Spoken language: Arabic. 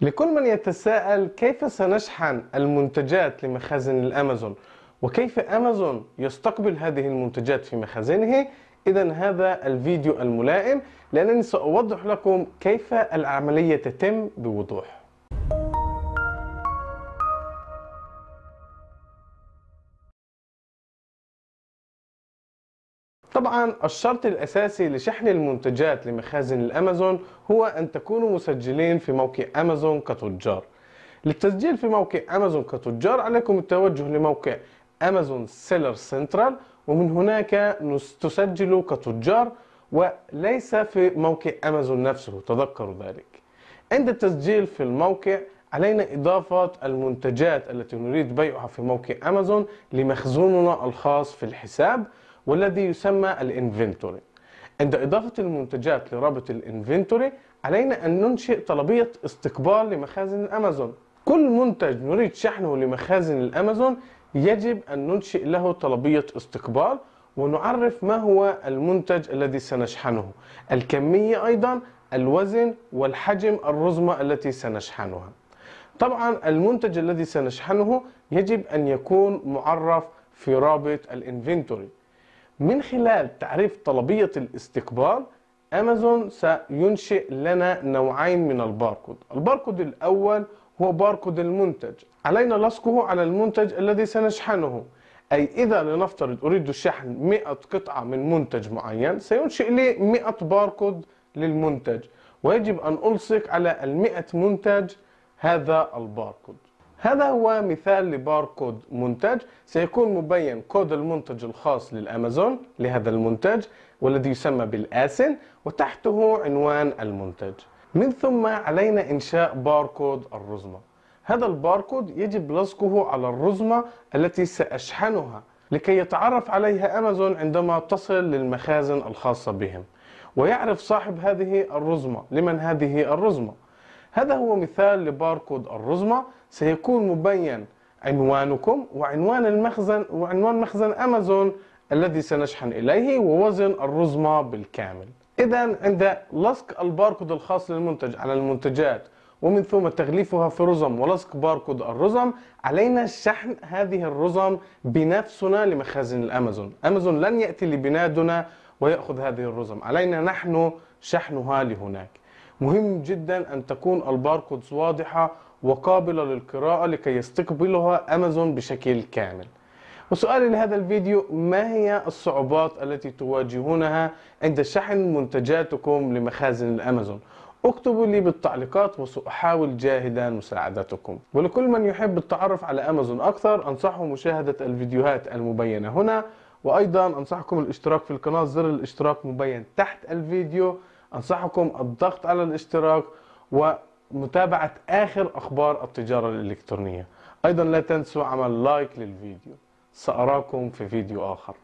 لكل من يتساءل كيف سنشحن المنتجات لمخازن الأمازون؟ وكيف أمازون يستقبل هذه المنتجات في مخازنه؟ إذا هذا الفيديو الملائم لأنني سأوضح لكم كيف العملية تتم بوضوح. طبعا الشرط الأساسي لشحن المنتجات لمخازن الأمازون هو أن تكونوا مسجلين في موقع أمازون كتجار. للتسجيل في موقع أمازون كتجار عليكم التوجه لموقع أمازون Seller Central ومن هناك تسجلوا كتجار وليس في موقع أمازون نفسه تذكروا ذلك. عند التسجيل في الموقع علينا إضافة المنتجات التي نريد بيعها في موقع أمازون لمخزوننا الخاص في الحساب. والذي يسمى ال inventory. عند إضافة المنتجات لرابط الإنفنتوري علينا أن ننشئ طلبية استقبال لمخازن الأمازون. كل منتج نريد شحنه لمخازن الأمازون يجب أن ننشئ له طلبية استقبال ونعرف ما هو المنتج الذي سنشحنه. الكمية أيضا الوزن والحجم الرزمة التي سنشحنها. طبعا المنتج الذي سنشحنه يجب أن يكون معرف في رابط ال inventory. من خلال تعريف طلبية الاستقبال أمازون سينشئ لنا نوعين من الباركود. الباركود الأول هو باركود المنتج. علينا لصقه على المنتج الذي سنشحنه. أي إذا لنفترض أريد شحن 100 قطعة من منتج معين سينشئ لي 100 باركود للمنتج. ويجب أن ألصق على ال 100 منتج هذا الباركود. هذا هو مثال لباركود منتج. سيكون مبين كود المنتج الخاص للأمازون لهذا المنتج والذي يسمى بال ASIN وتحته عنوان المنتج. من ثم علينا إنشاء باركود الرزمة. هذا الباركود يجب لصقه على الرزمة التي سأشحنها لكي يتعرف عليها أمازون عندما تصل للمخازن الخاصة بهم. ويعرف صاحب هذه الرزمة لمن هذه الرزمة. هذا هو مثال لباركود الرزمة. سيكون مبين عنوانكم وعنوان المخزن وعنوان مخزن أمازون الذي سنشحن إليه ووزن الرزمة بالكامل. إذا عند لصق الباركود الخاص للمنتج على المنتجات ومن ثم تغليفها في رزم ولصق باركود الرزم علينا شحن هذه الرزم بنفسنا لمخازن الأمازون. أمازون لن يأتي لبنادنا ويأخذ هذه الرزم. علينا نحن شحنها لهناك. مهم جدا أن تكون الباركودز واضحة وقابلة للقراءة لكي يستقبلها أمازون بشكل كامل. وسؤالي لهذا الفيديو ما هي الصعوبات التي تواجهونها عند شحن منتجاتكم لمخازن الأمازون؟ اكتبوا لي بالتعليقات وسأحاول جاهدا مساعدتكم. ولكل من يحب التعرف على أمازون أكثر أنصحه مشاهدة الفيديوهات المبينة هنا. وأيضا أنصحكم الاشتراك في القناة زر الاشتراك مبين تحت الفيديو. أنصحكم الضغط على الاشتراك ومتابعة آخر أخبار التجارة الإلكترونية. أيضا لا تنسوا عمل لايك للفيديو. سأراكم في فيديو آخر.